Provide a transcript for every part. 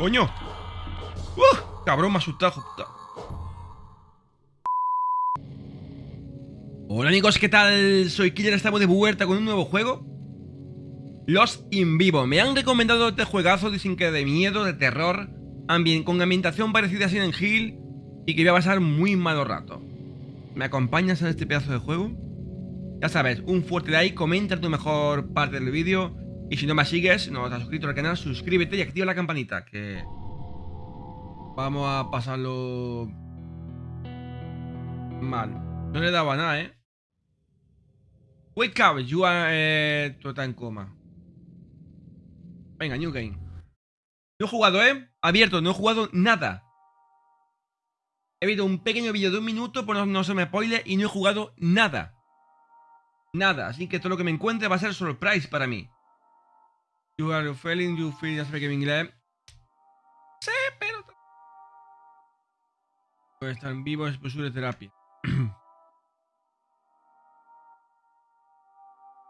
¡Coño! ¡Uh! Cabrón, me asustado. Hola amigos, ¿qué tal? Soy Killer, estamos de vuelta con un nuevo juego Los In Vivo Me han recomendado este juegazo, dicen que de miedo, de terror Con ambientación parecida a Silent Hill Y que voy a pasar muy malo rato ¿Me acompañas en este pedazo de juego? Ya sabes, un fuerte like, comenta tu mejor parte del vídeo Y si no me sigues, no te has suscrito al canal, suscríbete y activa la campanita Que... Vamos a pasarlo... Mal No le daba nada, ¿eh? Wake up, you are, eh, tú estás en coma. Venga, new game. No he jugado, ¿eh? Abierto, no he jugado nada. He visto un pequeño vídeo de un minuto, por no, se me spoile, y no he jugado nada. Nada, así que todo lo que me encuentre va a ser surprise para mí. You are feeling, you feel, ya sabes que inglés. Sí, pero... Pues están vivos es posible terapia.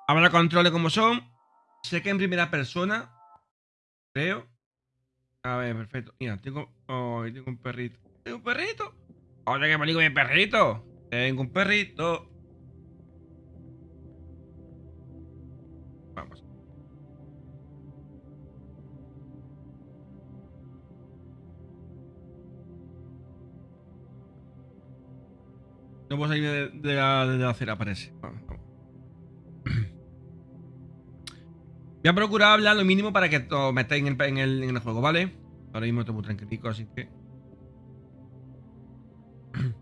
Habrá controles como son. Sé que en primera persona. Creo. A ver, perfecto. Mira, tengo. Oh, tengo un perrito. ¿Tengo un perrito? Oye, que me mi perrito. Tengo un perrito. No puedo salir de, de, la, de acera, parece. Vamos, vamos. Voy a procurar hablar lo mínimo para que os metáis en el juego, ¿vale? Ahora mismo estoy muy tranquilico, así que...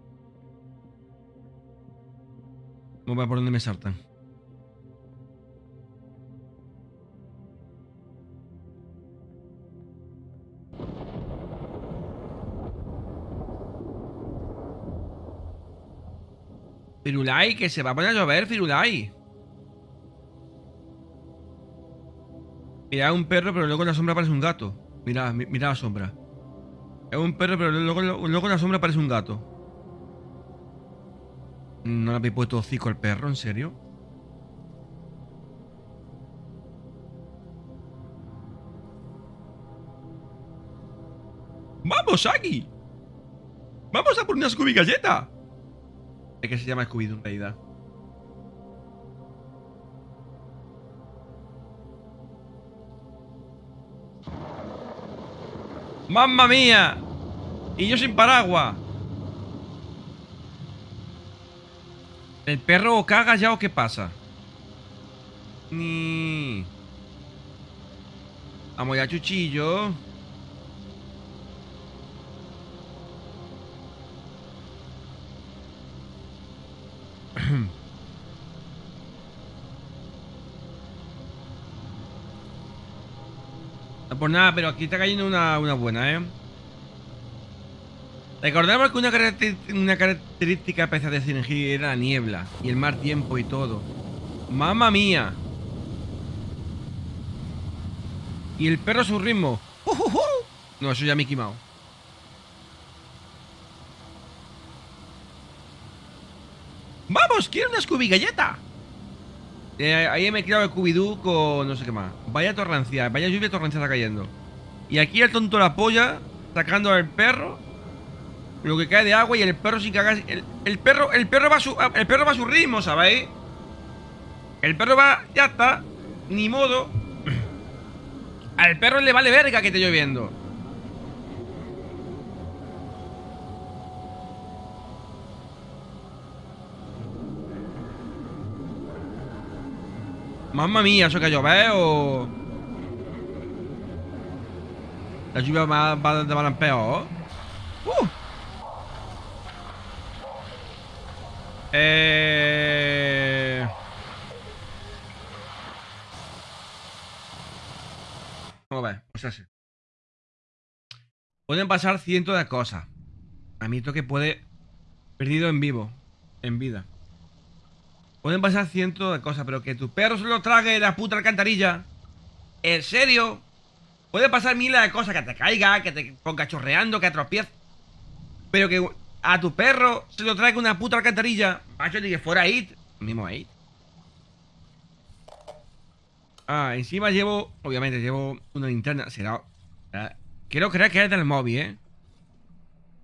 Vamos a ver por dónde me saltan. Firulai, que se va a poner a llover, Firulai. Mira, es un perro, pero luego en la sombra parece un gato. Mira, mira la sombra. Es un perro, pero luego, luego en la sombra parece un gato. ¿No le habéis puesto hocico al perro? ¿En serio? ¡Vamos, Aki! ¡Vamos a por una Scooby Galleta! Es que se llama Scooby en realidad. ¡Mamma mía! Y yo sin paraguas. ¿El perro caga ya o qué pasa? Ni... Vamos ya, chuchillo. No por nada, pero aquí está cayendo una, buena, ¿eh? Recordemos que una, característica especial de Sinergia era la niebla y el mal tiempo y todo. ¡Mamma mía! Y el perro a su ritmo. No, eso ya me he ¡Vamos! ¡Quiero una Scooby Galleta! Eh, ahí me he creado el Scooby-Doo con no sé qué más. Vaya torrencia, vaya lluvia torrencia está cayendo. Y aquí el tonto la polla sacando al perro lo que cae de agua y el perro sin cagar. El, perro, el perro va a su. El perro va a su ritmo, ¿sabéis? El perro va. Ya está. Ni modo. Al perro le vale verga que esté lloviendo. Mamma mía, ¿eso que llover o...? La lluvia va, va de mal en peor. ¡Uh! Eh... Vamos a ver, pues así. Pueden pasar cientos de cosas. A mí esto que puede... Perdido en vivo. En vida. Pueden pasar cientos de cosas, pero que tu perro se lo trague la puta alcantarilla. ¿En serio? Puede pasar miles de cosas, que te caiga, que te ponga chorreando, que atropieces. Pero que a tu perro se lo traiga una puta alcantarilla. Macho, ni que fuera It. Mismo It. Ah, encima llevo, obviamente llevo una linterna. Será, Quiero creer que es del móvil, ¿eh?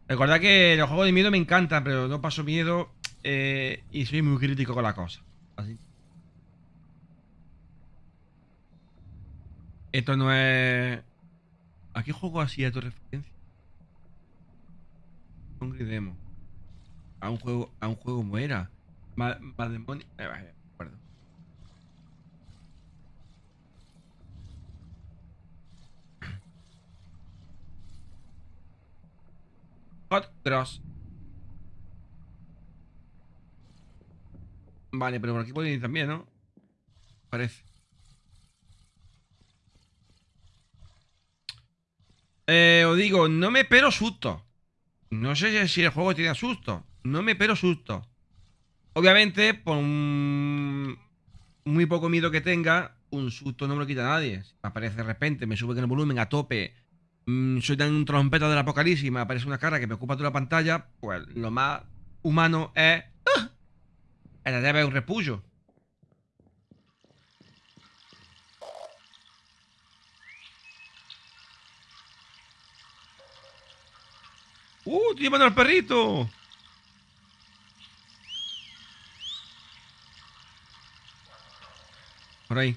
Recordad que los juegos de miedo me encantan, pero no paso miedo eh, y soy muy crítico con la cosa. Así. Esto no es... ¿A qué juego así a tu referencia? Hungry Demo. A un juego, a un juego como era. Demonio. Eh, acuerdo. Hot Cross. Vale, pero por aquí pueden ir también, ¿no? Parece. Eh, os digo, no me pero susto. No sé si el juego tiene susto. No me pero susto. Obviamente, por muy poco miedo que tenga, un susto no me lo quita nadie. Si me aparece de repente, me sube con el volumen a tope, mm, soy tan trompeta del apocalipsis y me aparece una cara que me ocupa toda la pantalla, pues lo más humano es... ¡Ah! El de un repullo. ¡Uh! ¡Estoy llamando al perrito! Por ahí.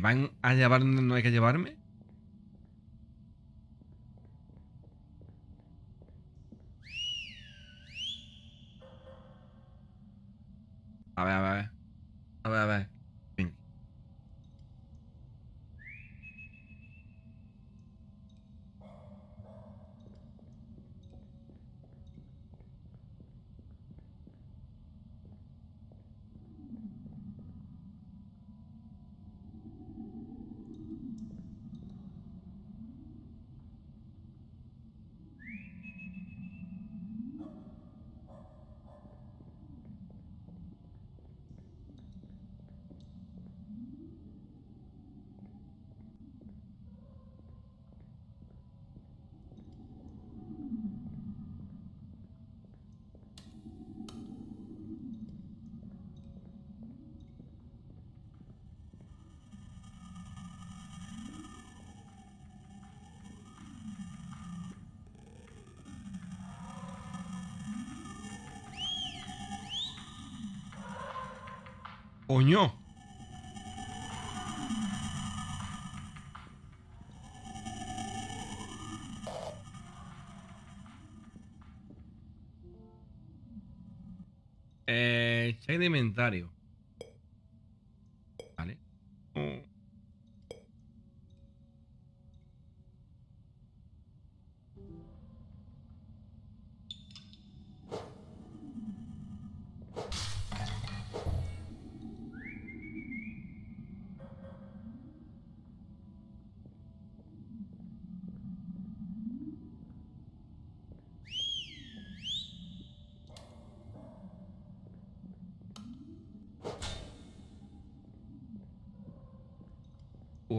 Van a llevar donde no hay que llevarme? Coño. Eh, check de inventario.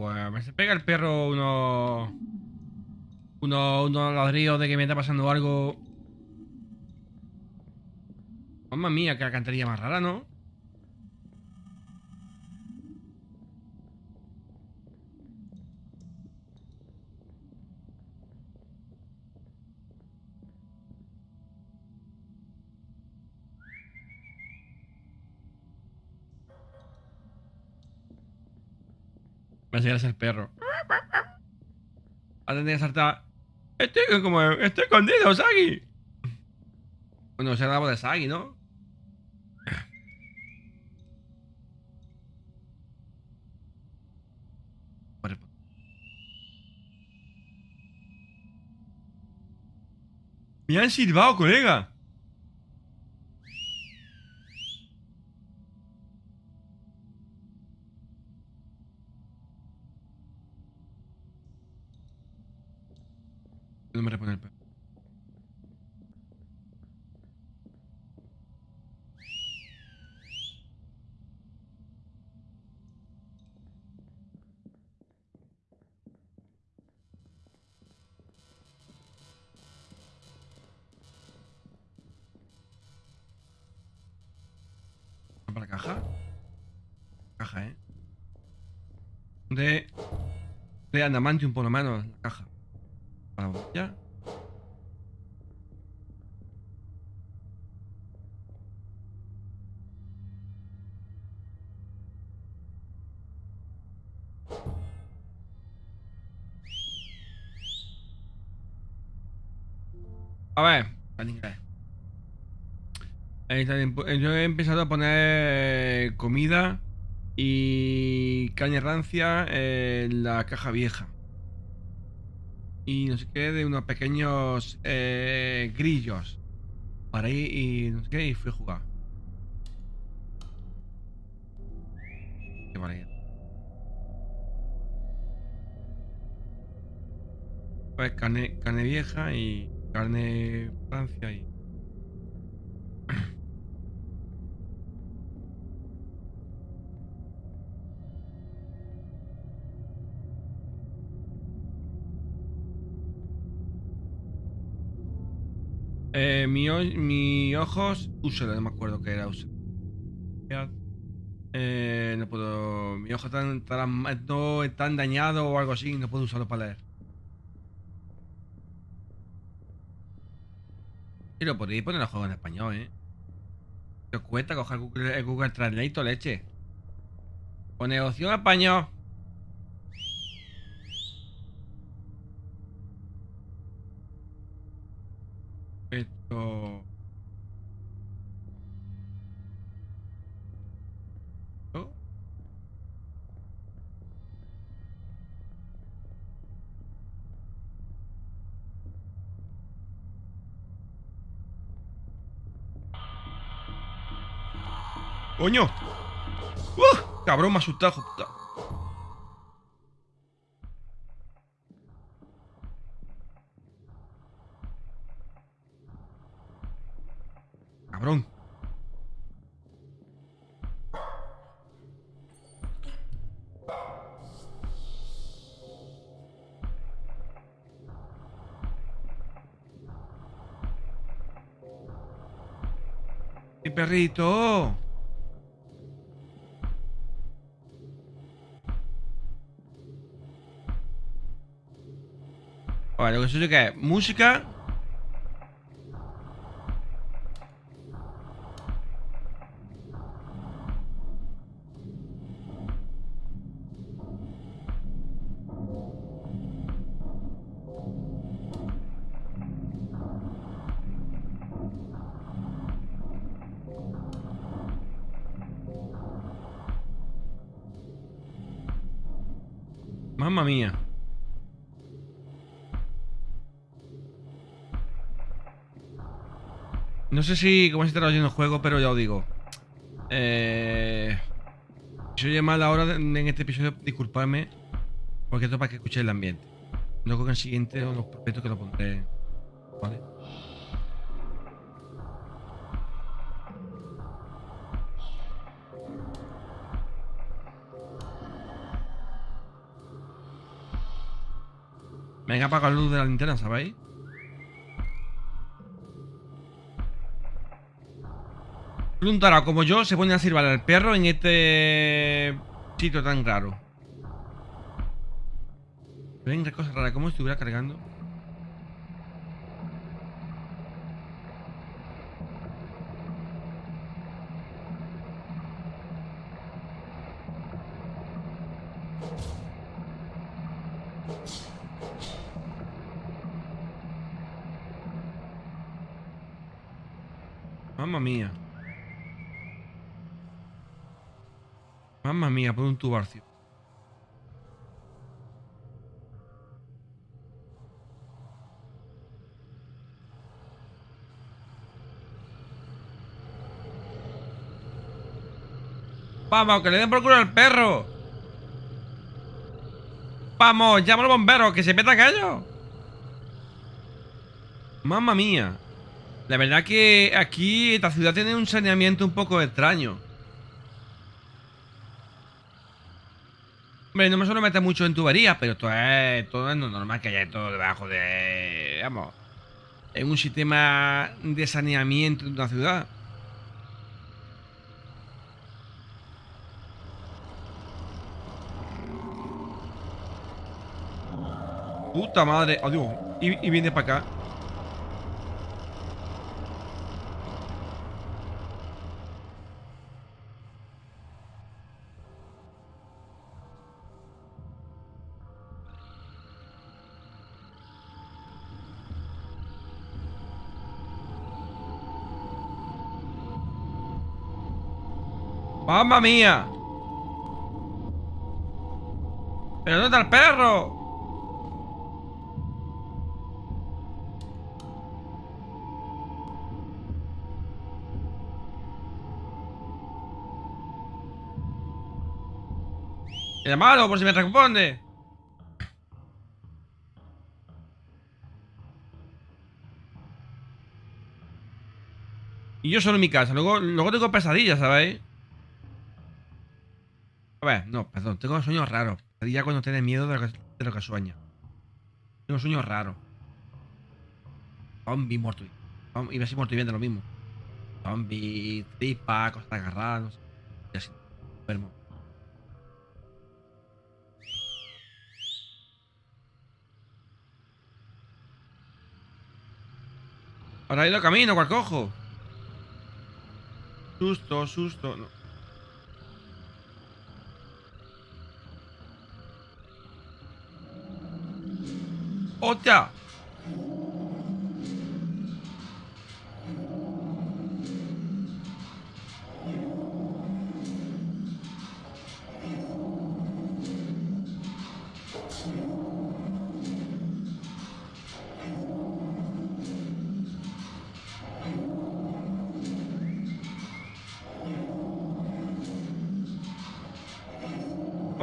Pues se pega el perro unos... Unos, unos ladrillos de que me está pasando algo. Mamma mía, que la cantería más rara, ¿no? Va a llegar a ser perro. Va a tener que saltar. Estoy como. Estoy escondido, Sagi. Bueno, se la voz de Sagi, ¿no? Me han silbado, colega. De adamantium por lo menos, la caja. Vamos, ya. A ver, inglés. Yo he empezado a poner comida y caña rancia en la caja vieja. Y no sé qué, de unos pequeños eh, grillos. Para ahí y no sé qué, y fui a jugar. Qué maravilla. Pues carne, carne vieja y carne Francia y... Eh, mi, mi ojos, úselo, no me acuerdo qué era úselo. Eh, no puedo. Mi ojo tan, no, tan dañado o algo así, no puedo usarlo para leer. Y lo podéis poner el juego en español, ¿eh? ¿Qué os cuesta coger el Google Translate leche? Pone opción español. ¿Oh? ¡Coño! ¡Uh! Cabrón, me asustado. Perrito! Vale, lo que sé que música No sé si cómo se está el juego, pero ya os digo. Eh, si oye mal ahora en este episodio, disculpadme. Porque esto es para que escuchéis el ambiente. No creo que en el siguiente o los proyectos que lo pondré. ¿Vale? Venga, apaga la luz de la linterna, ¿sabéis? Preguntará, como yo, se pone a sirvar al perro en este sitio tan raro. Venga, cosa rara, como estuviera cargando. Mamma mía. Mamma mía, por un tubarcio. Vamos, que le den por culo al perro. Vamos, llama al bombero, que se meta callo. Mamma mía. La verdad que aquí esta ciudad tiene un saneamiento un poco extraño. Hombre, no me suelo meter mucho en tuberías, pero todo es, todo es normal que haya todo debajo de. Vamos. En un sistema de saneamiento de una ciudad. Puta madre. Adiós. Oh, y, y viene para acá. ¡Mamma mía! ¿Pero dónde está el perro? Llamado por si me responde. Y yo solo en mi casa. Luego, luego tengo pesadillas, ¿sabéis? A ver, no, perdón. Tengo sueños raros. Pesadilla cuando tienes miedo de lo que, de. Tengo sueños raros. Zombie muerto. Y Iba a muerto y bien lo mismo. Zombie, tripa, cosas agarradas, no sé. Y así. Enfermo. Ahora ido camino, cual cojo. Susto, susto. おっちゃん。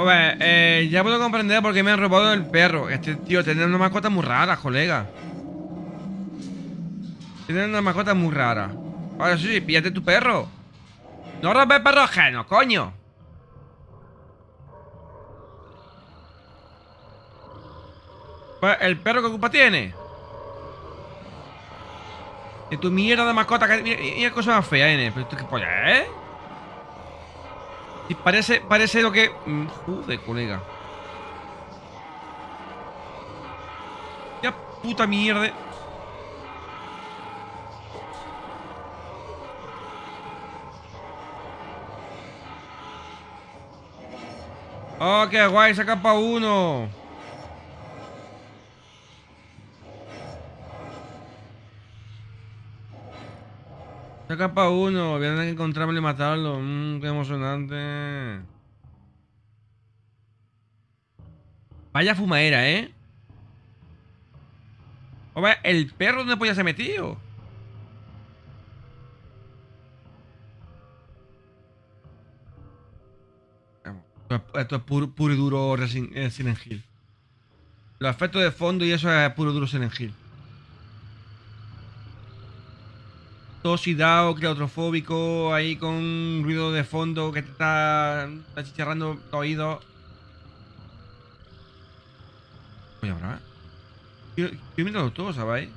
Pues, eh, ya puedo comprender por qué me han robado el perro. Este tío tiene una mascota muy rara, colega. Tiene una mascota muy rara. Ahora sí, píllate tu perro. No robes perro ajeno, coño. Pues, ¿el perro qué culpa tiene? De tu mierda de mascota que... Mira, mira cosa más fea, N. Pero esto qué polla, ¿eh? Y parece, parece lo que... Mm, Joder, colega. Ya puta mierda. Oh, qué guay, saca pa' uno. Saca pa' uno, voy a tener que encontrarlo y matarlo. Mmm, qué emocionante. Vaya fumadera, ¿eh? Hombre, ¿el perro dónde polla se metido? Esto es puro, y duro eh, Silent Hill. Los efectos de fondo y eso es puro y duro Silent Hill. Tosidao, claustrofóbico, ahí con ruido de fondo que te está, está chicharrando los oídos. Oye, ahora. Estoy mirando todo, ¿sabéis?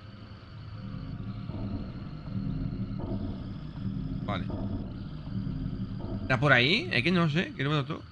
Vale. ¿Está por ahí? Es que no sé, no me todo.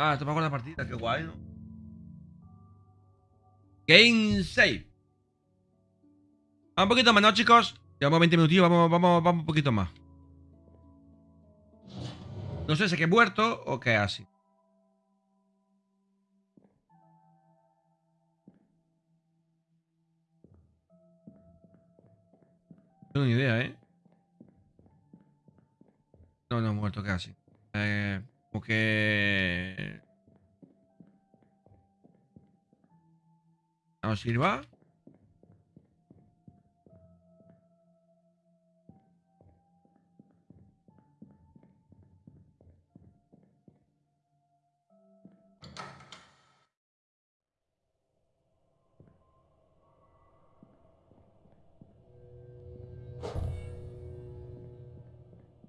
Ah, te pago la partida, qué guay, ¿no? Game save. Un poquito más, ¿no, chicos? Llevamos 20 minutos, vamos, vamos, vamos un poquito más. No sé si es que he muerto o qué así. No tengo ni idea, ¿eh? No, no, he muerto casi. Eh, como que... ¿Nos sirva?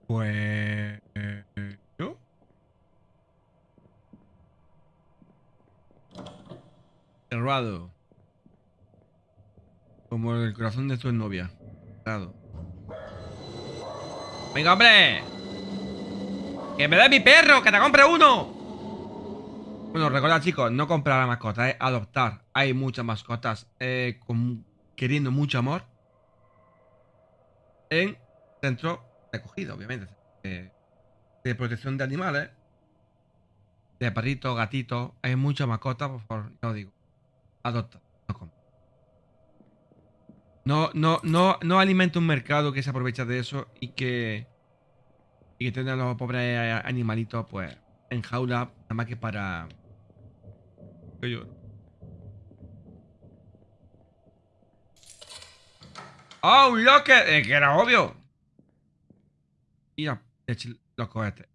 Pues... Cerrado. Como el corazón de tu novia. Cerrado. ¡Venga, hombre! ¡Que me dé mi perro! ¡Que te compre uno! Bueno, recordad, chicos, no comprar la mascota, es adoptar. Hay muchas mascotas eh, queriendo mucho amor. En centro de acogida, obviamente. eh, de protección de animales. De perritos, gatitos. Hay muchas mascotas, por favor, os digo. Adopta, no. No, no, no, alimenta un mercado que se aprovecha de eso y que. Y que tenga los pobres animalitos, pues, en jaula, nada más que para. Yo. ¡Oh, un locker! Eh, que era obvio. Mira, eche los cohetes.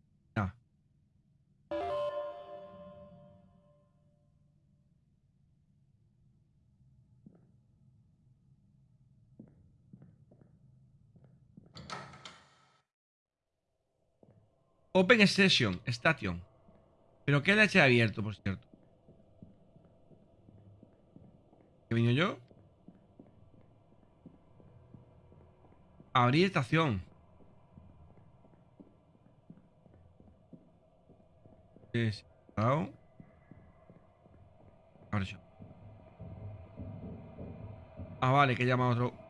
Open Session, Station. ¿Pero qué leche he abierto, por cierto? ¿Qué vino yo? Abrir estación. Es. Ah, vale, que llama otro.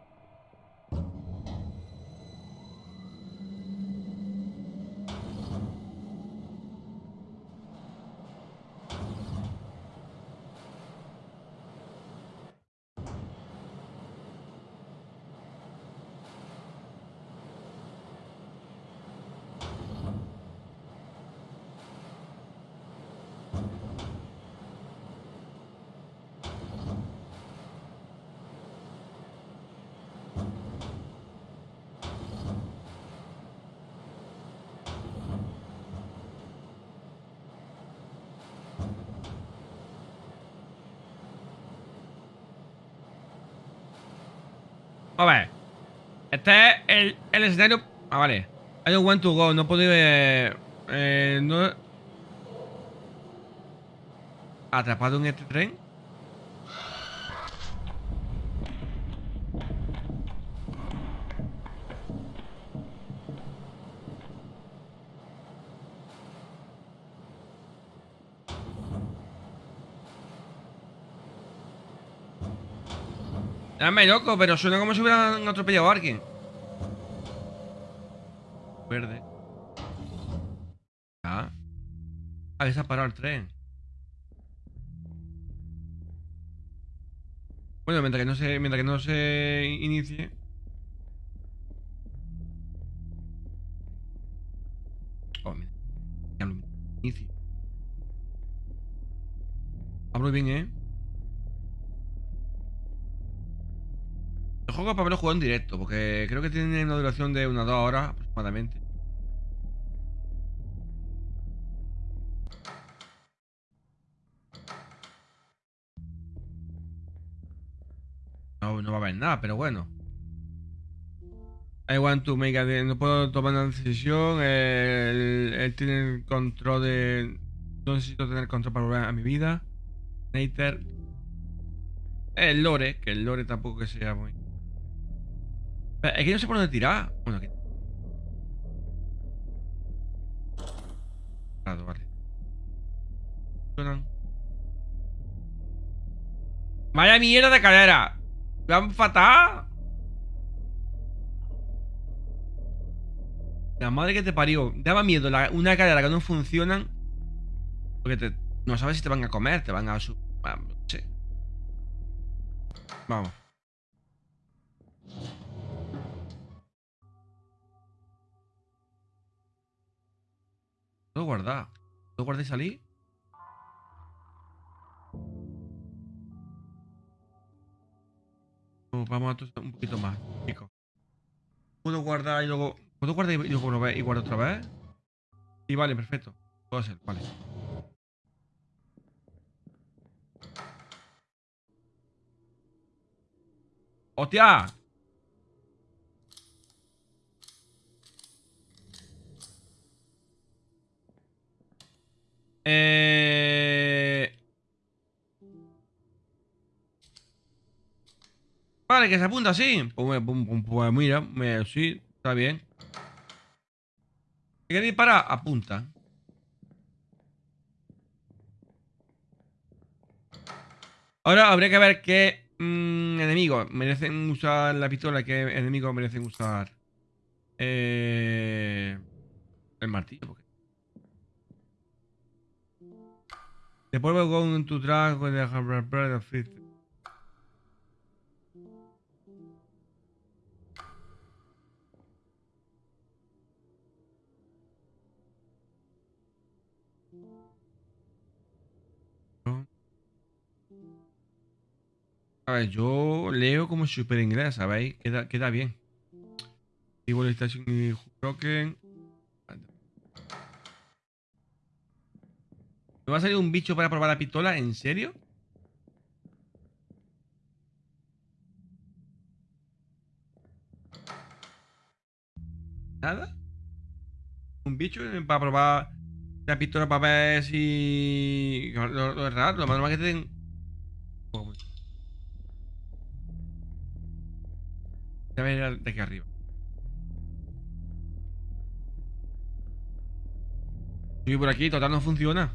A ver. Este es el, el escenario. Ah, vale. I don't want to go. No puedo ir. Eh, eh, no. Atrapado en este tren. Dame loco, pero suena como si hubieran atropellado a alguien. Verde. Ah. A ver, se ha parado el tren. Bueno, mientras que no se, mientras que no se inicie. Oh, mira. Inicio. Hablo bien, ¿eh? El juego para haberlo jugado en directo, porque creo que tiene una duración de unas dos horas aproximadamente. No, no va a haber nada, pero bueno. I want to make a no puedo tomar una decisión. Él tiene el control de. No necesito tener control para volver a mi vida. Nater. El lore, que el lore tampoco que sea muy. Es que no sé por dónde tirar. Bueno, aquí. Claro, vale. Vaya mierda de cadera. Van fatal. La madre que te parió. Daba miedo la- una cadera que no funcionan. Porque te, no sabes si te van a comer, te van a... no sé. Vamos. ¿Puedo guardar? ¿Puedo guardar y salir? Vamos a un poquito más, chicos. ¿Puedo guardar y luego... ¿Puedo guardar y luego y guardo otra vez? Sí, vale, perfecto. Puedo hacer, vale. ¡Hostia! Que se apunta así. Pues, mira, sí, está bien. Si quieres disparar, apunta. Ahora habría que ver qué mm, enemigos merecen usar la pistola, qué enemigos merecen usar eh, el martillo. Porque... Después con tu trago de A ver, yo leo como super inglés, ¿sabéis? Queda, queda bien. Igual Station y Broken. ¿Me va a salir un bicho para probar la pistola? ¿En serio? ¿Nada? ¿Un bicho para probar la pistola para ver si... Lo, lo, raro, lo más normal que te den... Ya ver de aquí arriba. Subir por aquí, total no funciona.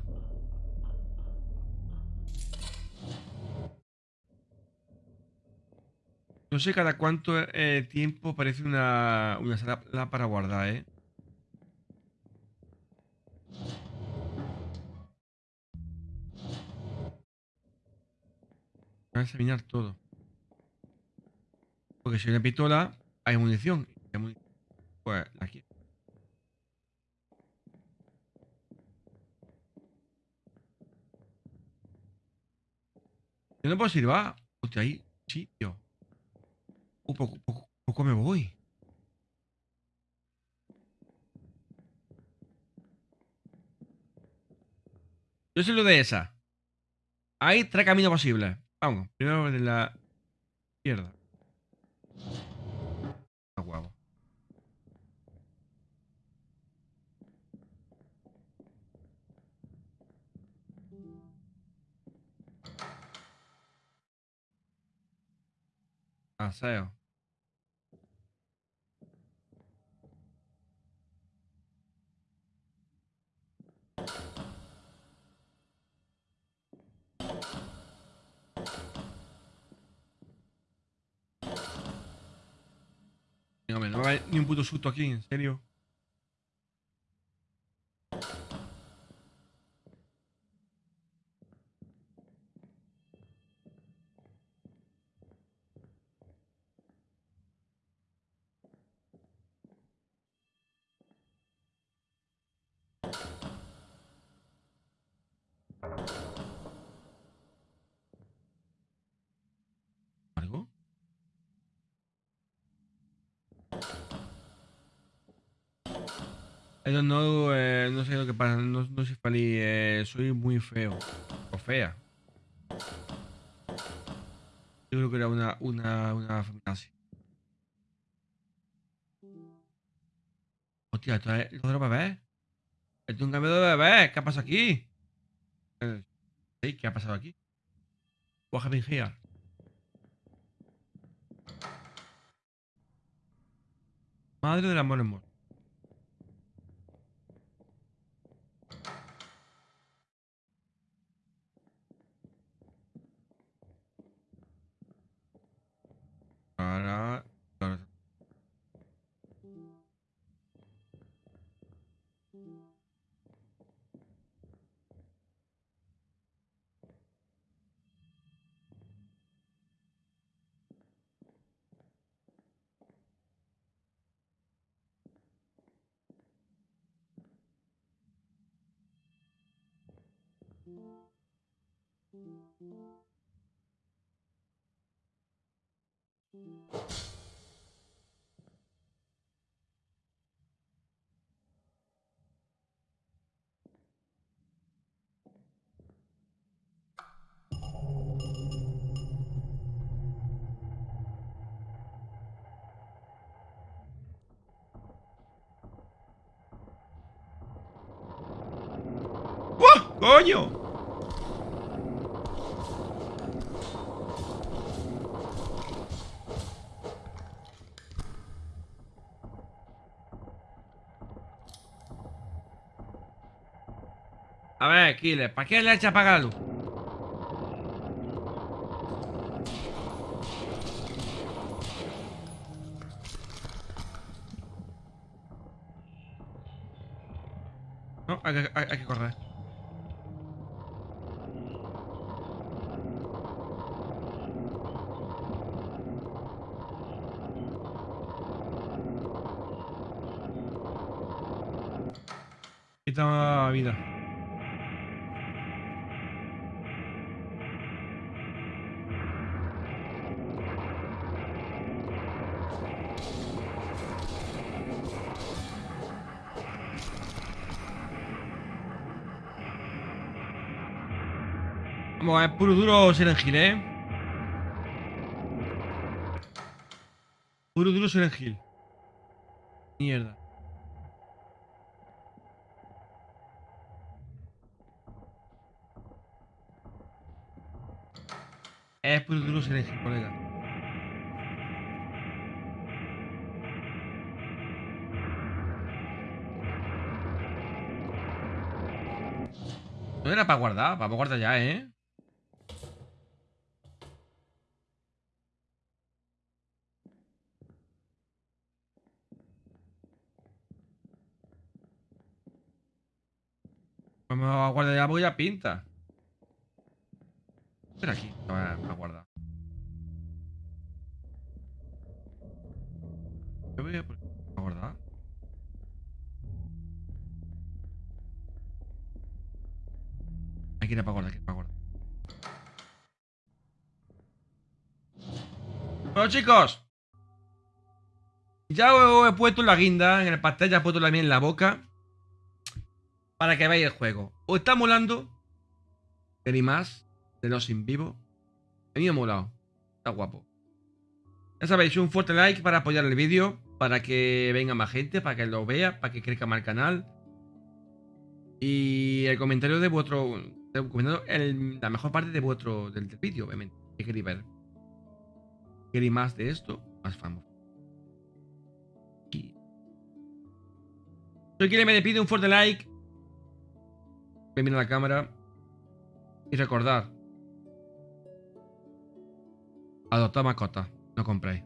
No sé cada cuánto eh, tiempo parece una, una sala para guardar, ¿eh? Voy a examinar todo. Porque si hay una pistola, hay munición. Pues aquí. Yo no puedo silbar. Hostia, ahí sitio. Uh, poco, poco, poco me voy. Yo soy lo de esa. Hay tres caminos posibles. Vamos, primero de la izquierda. Aseo. No, no va a ni un puto susto aquí, en serio. No, eh, no sé lo que pasa, no, no soy feliz, eh, soy muy feo. O fea. Yo creo que era una, una, una así. Hostia, esto es lo de los. Esto es un cambio de bebés. ¿Qué ha pasado aquí? Eh, ¿Qué ha pasado aquí? What happened here? Madre del amor amor. Alright. Thank you. ¡Coño! A ver, Killer, ¿para qué le echa apagar la luz? No, hay que, hay- hay que correr. Quita vida. Vamos, es puro duro Silent ¿eh? Puro duro Silent. Mierda. Es puro duro Silent colega. No era para guardar, vamos a guardar ya, ¿eh? Vamos a ya pinta. Espera aquí, para, para guardar. Yo voy a para guardar. Aquí para guardar, aquí para guardar. Bueno, chicos. Ya he puesto la guinda en el pastel, ya he puesto la mía en la boca. Para que veáis el juego. ¿Os está molando? ¿Queréis más? De los in vivo. Ha molado. Está guapo. Ya sabéis, un fuerte like para apoyar el vídeo. Para que venga más gente, para que lo vea, para que crezca más el canal. Y el comentario de vuestro. el la mejor parte de vuestro del, vídeo, obviamente. ¿Qué queréis ver? ¿Queréis más de esto? Más famoso. Soy quien me pide un fuerte like. A la cámara. Y recordad. Adoptad mascota. No compréis.